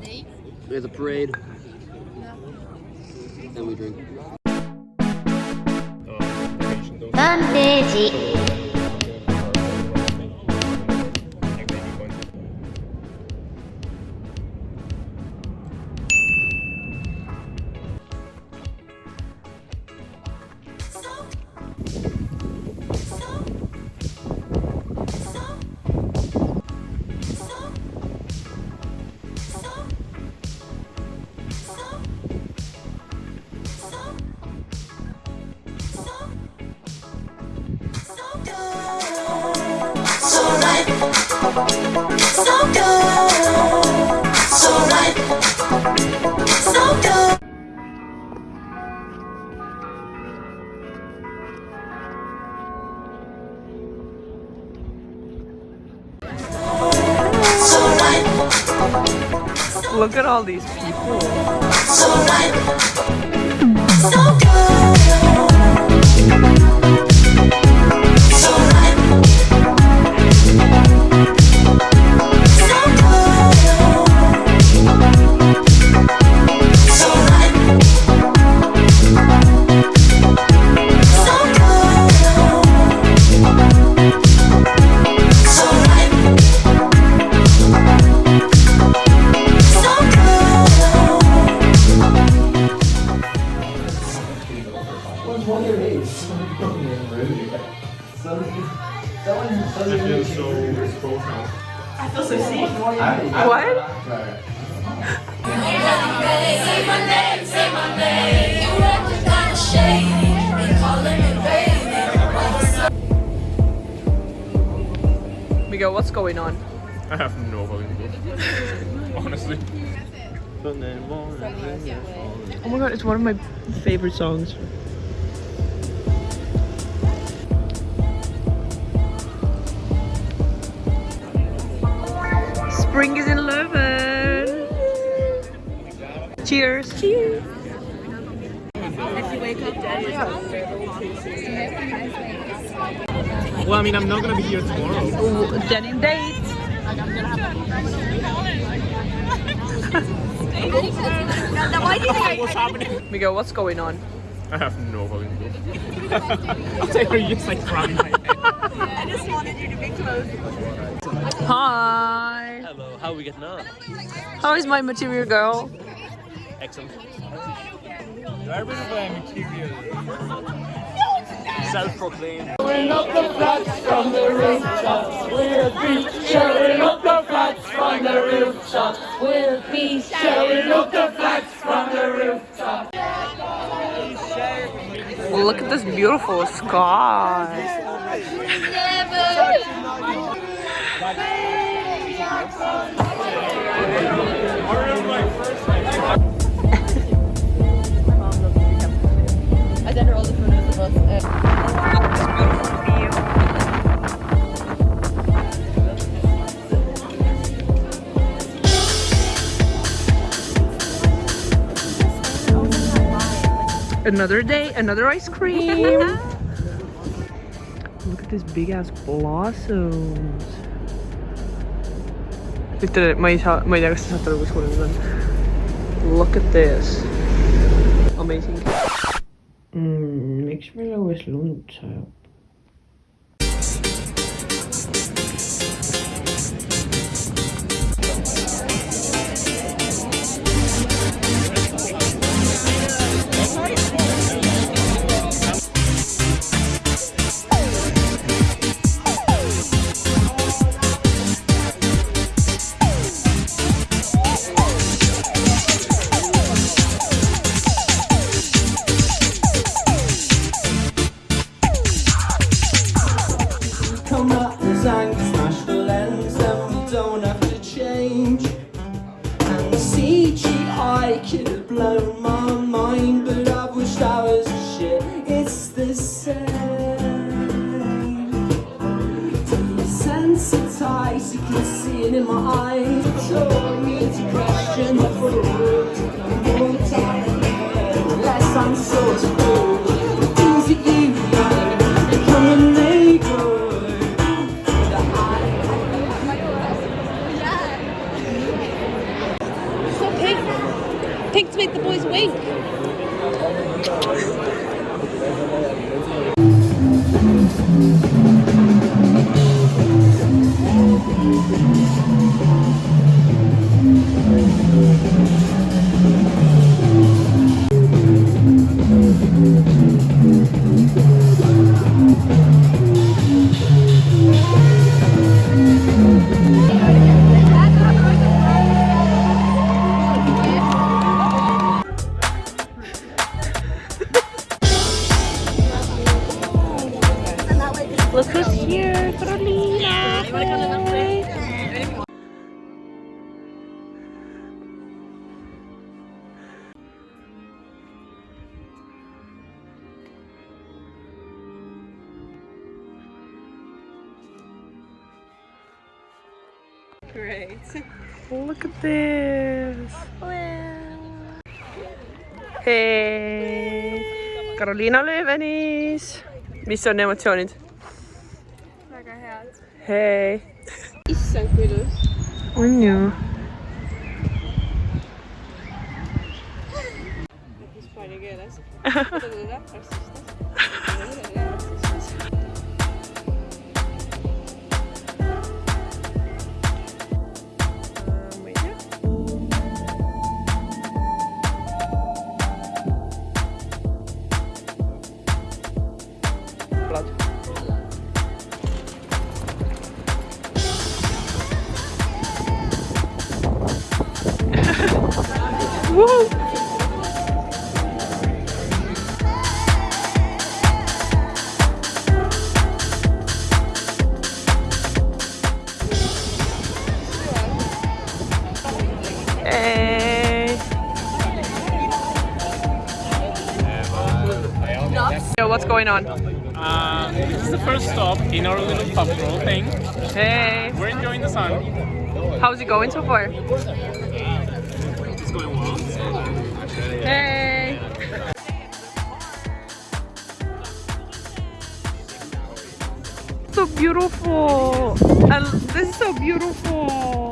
We have the parade. Then we drink. サ Look at all these people. so right, so good. What? Say my name, say my name. You acting kinda shady and calling me baby. Miguel, what's going on? I have no fucking clue. Honestly. Oh my god, it's one of my favorite songs. Spring is in Leuven. Cheers. Cheers. Well, I mean, I'm not gonna be here tomorrow. Ooh, denim date. What's happening? Miguel, what's going on? I have no fucking clue. I'll tell you, you're just like crying my head. Hi. Hello, how are we getting on? How is my material girl? Excellent. Where is my material? Self-proclaimed. Shall we look at this beautiful sky. Look the flats from the rooftops? Well look at this beautiful view. Another day, another ice cream. Look at this big ass blossoms. Du, ma ei saa, ma ei tea, kas te saate aru, kus kohas need on. Look at this. Amazing. Mm, miks meil õues lund sajab? Can see it in my eyes. So I need to question the rules. More time, less I'm so. The things that you know, they come and they go. To make the boys wink. Here, Carolina. Great. Look at this. Hey. Carolina Löövenis! mis on emotsioonid? Väga head. hei! issand, kui ilus. on ju? hispaania going on? Uh, this is the first stop in our little pub crawl thing. Hey, We're enjoying the sun. how's it going so far? It's going well. Hey. So beautiful. And this is so beautiful.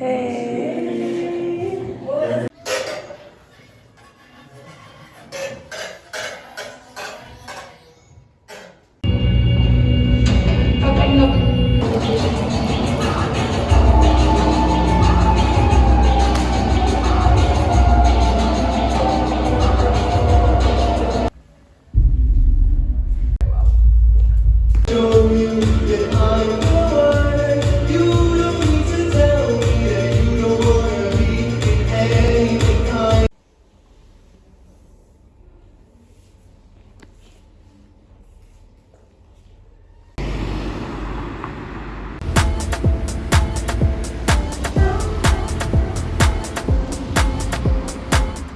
Hey.